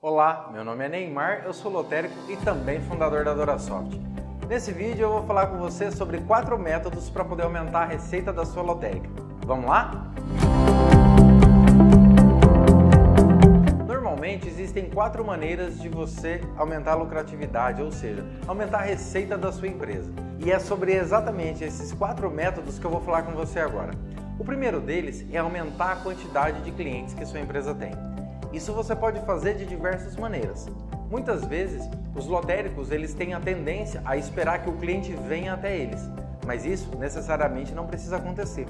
Olá, meu nome é Neymar, eu sou lotérico e também fundador da Dorasoft. Nesse vídeo eu vou falar com você sobre quatro métodos para poder aumentar a receita da sua lotérica. Vamos lá? Normalmente existem quatro maneiras de você aumentar a lucratividade, ou seja, aumentar a receita da sua empresa. E é sobre exatamente esses quatro métodos que eu vou falar com você agora. O primeiro deles é aumentar a quantidade de clientes que sua empresa tem. Isso você pode fazer de diversas maneiras. Muitas vezes, os lotéricos eles têm a tendência a esperar que o cliente venha até eles, mas isso necessariamente não precisa acontecer.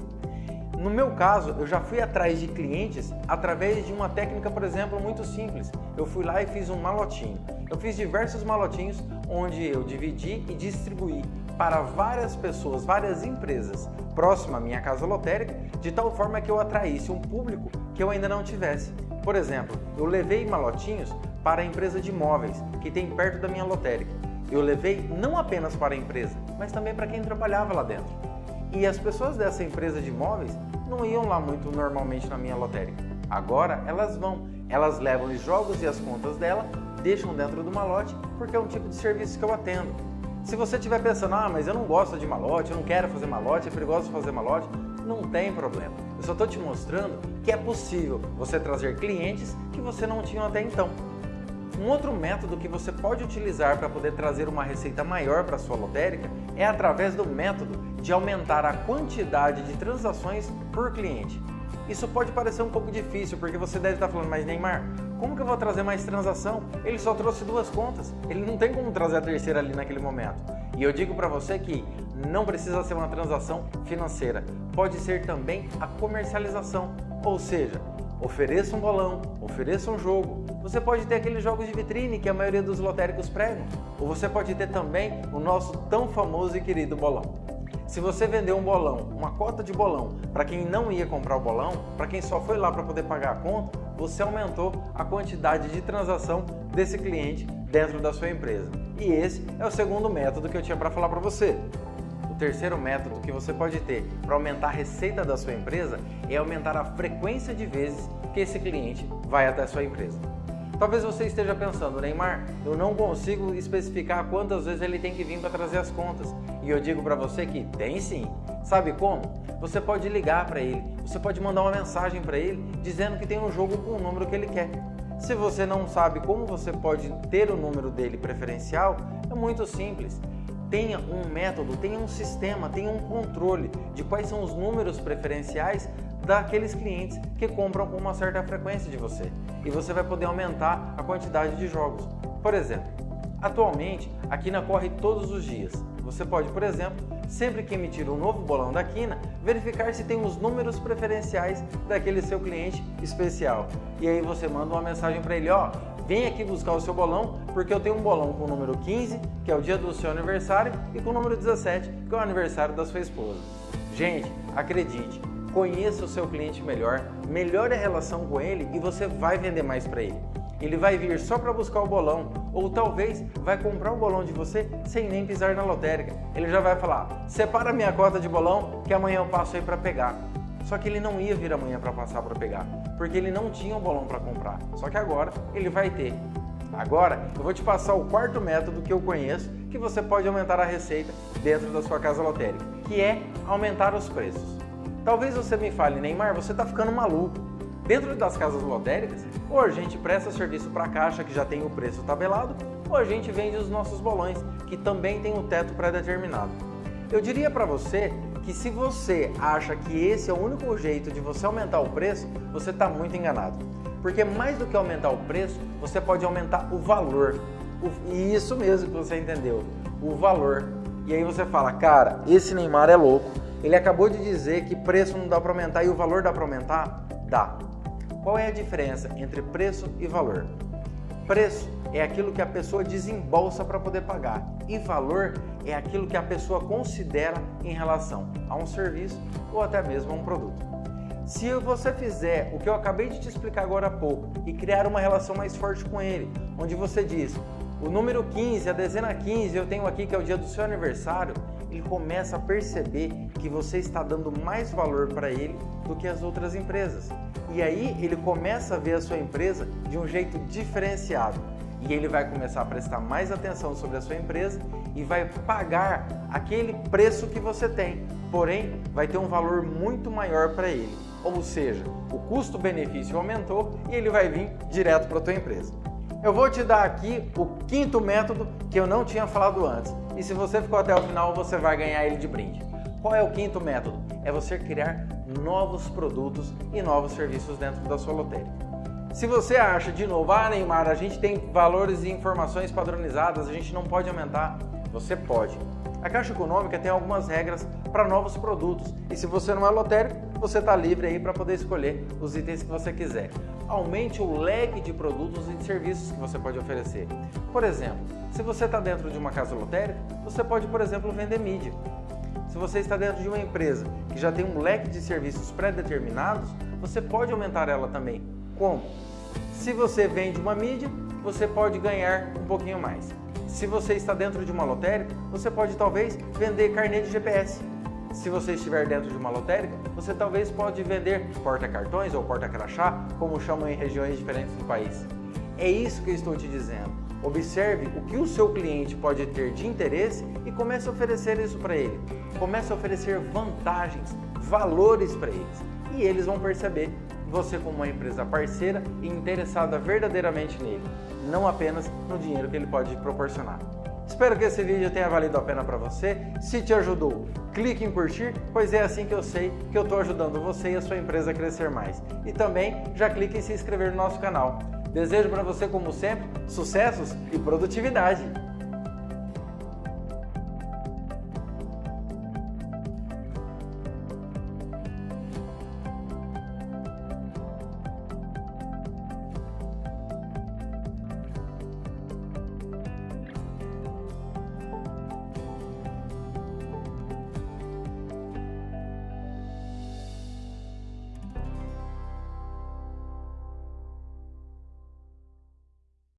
No meu caso, eu já fui atrás de clientes através de uma técnica, por exemplo, muito simples. Eu fui lá e fiz um malotinho. Eu fiz diversos malotinhos onde eu dividi e distribuí para várias pessoas, várias empresas próximas à minha casa lotérica, de tal forma que eu atraísse um público que eu ainda não tivesse. Por exemplo, eu levei malotinhos para a empresa de imóveis que tem perto da minha lotérica. Eu levei não apenas para a empresa, mas também para quem trabalhava lá dentro. E as pessoas dessa empresa de imóveis não iam lá muito normalmente na minha lotérica. Agora elas vão, elas levam os jogos e as contas dela, deixam dentro do malote, porque é um tipo de serviço que eu atendo. Se você estiver pensando, ah, mas eu não gosto de malote, eu não quero fazer malote, é perigoso fazer malote, não tem problema. Eu só estou te mostrando que é possível você trazer clientes que você não tinha até então. Um outro método que você pode utilizar para poder trazer uma receita maior para sua lotérica é através do método de aumentar a quantidade de transações por cliente. Isso pode parecer um pouco difícil, porque você deve estar falando, mas Neymar, como que eu vou trazer mais transação? Ele só trouxe duas contas, ele não tem como trazer a terceira ali naquele momento. E eu digo para você que não precisa ser uma transação financeira, pode ser também a comercialização, ou seja, ofereça um bolão, ofereça um jogo. Você pode ter aqueles jogos de vitrine que a maioria dos lotéricos pregam, ou você pode ter também o nosso tão famoso e querido bolão. Se você vender um bolão, uma cota de bolão, para quem não ia comprar o bolão, para quem só foi lá para poder pagar a conta, você aumentou a quantidade de transação desse cliente dentro da sua empresa. E esse é o segundo método que eu tinha para falar para você terceiro método que você pode ter para aumentar a receita da sua empresa é aumentar a frequência de vezes que esse cliente vai até a sua empresa. Talvez você esteja pensando, Neymar, eu não consigo especificar quantas vezes ele tem que vir para trazer as contas. E eu digo para você que tem sim. Sabe como? Você pode ligar para ele, você pode mandar uma mensagem para ele dizendo que tem um jogo com o número que ele quer. Se você não sabe como você pode ter o número dele preferencial, é muito simples tenha um método, tenha um sistema, tenha um controle de quais são os números preferenciais daqueles clientes que compram com uma certa frequência de você. E você vai poder aumentar a quantidade de jogos. Por exemplo, atualmente a Quina corre todos os dias. Você pode, por exemplo, sempre que emitir um novo bolão da Quina, verificar se tem os números preferenciais daquele seu cliente especial. E aí você manda uma mensagem para ele, ó, vem aqui buscar o seu bolão, porque eu tenho um bolão com o número 15, que é o dia do seu aniversário, e com o número 17, que é o aniversário da sua esposa. Gente, acredite, conheça o seu cliente melhor, melhore a relação com ele e você vai vender mais para ele. Ele vai vir só para buscar o bolão, ou talvez vai comprar o bolão de você sem nem pisar na lotérica. Ele já vai falar, separa minha cota de bolão que amanhã eu passo aí para pegar. Só que ele não ia vir amanhã para passar para pegar, porque ele não tinha um bolão para comprar. Só que agora ele vai ter. Agora eu vou te passar o quarto método que eu conheço que você pode aumentar a receita dentro da sua casa lotérica, que é aumentar os preços. Talvez você me fale, Neymar, você está ficando maluco. Dentro das casas lotéricas, ou a gente presta serviço para a caixa que já tem o preço tabelado, ou a gente vende os nossos bolões, que também tem o teto pré-determinado. Eu diria para você que se você acha que esse é o único jeito de você aumentar o preço, você está muito enganado. Porque mais do que aumentar o preço, você pode aumentar o valor. E isso mesmo que você entendeu, o valor. E aí você fala, cara, esse Neymar é louco. Ele acabou de dizer que preço não dá para aumentar e o valor dá para aumentar? Dá. Qual é a diferença entre preço e valor? Preço é aquilo que a pessoa desembolsa para poder pagar e valor é aquilo que a pessoa considera em relação a um serviço ou até mesmo a um produto. Se você fizer o que eu acabei de te explicar agora há pouco e criar uma relação mais forte com ele, onde você diz o número 15, a dezena 15, eu tenho aqui que é o dia do seu aniversário, ele começa a perceber que você está dando mais valor para ele do que as outras empresas. E aí ele começa a ver a sua empresa de um jeito diferenciado e ele vai começar a prestar mais atenção sobre a sua empresa e vai pagar aquele preço que você tem, porém vai ter um valor muito maior para ele. Ou seja, o custo-benefício aumentou e ele vai vir direto para a tua empresa. Eu vou te dar aqui o quinto método que eu não tinha falado antes. E se você ficou até o final, você vai ganhar ele de brinde. Qual é o quinto método? É você criar novos produtos e novos serviços dentro da sua lotérica. Se você acha, de novo, ah Neymar, a gente tem valores e informações padronizadas, a gente não pode aumentar, você pode. A Caixa Econômica tem algumas regras para novos produtos e se você não é lotérico, você está livre aí para poder escolher os itens que você quiser. Aumente o leque de produtos e de serviços que você pode oferecer. Por exemplo, se você está dentro de uma casa lotérica, você pode, por exemplo, vender mídia. Se você está dentro de uma empresa que já tem um leque de serviços pré-determinados, você pode aumentar ela também como? Se você vende uma mídia, você pode ganhar um pouquinho mais. Se você está dentro de uma lotérica, você pode talvez vender carnê de GPS. Se você estiver dentro de uma lotérica, você talvez pode vender porta-cartões ou porta-crachá, como chamam em regiões diferentes do país. É isso que eu estou te dizendo. Observe o que o seu cliente pode ter de interesse e comece a oferecer isso para ele. Comece a oferecer vantagens, valores para eles. E eles vão perceber você como uma empresa parceira e interessada verdadeiramente nele, não apenas no dinheiro que ele pode proporcionar. Espero que esse vídeo tenha valido a pena para você. Se te ajudou, clique em curtir, pois é assim que eu sei que eu estou ajudando você e a sua empresa a crescer mais. E também já clique em se inscrever no nosso canal. Desejo para você, como sempre, sucessos e produtividade!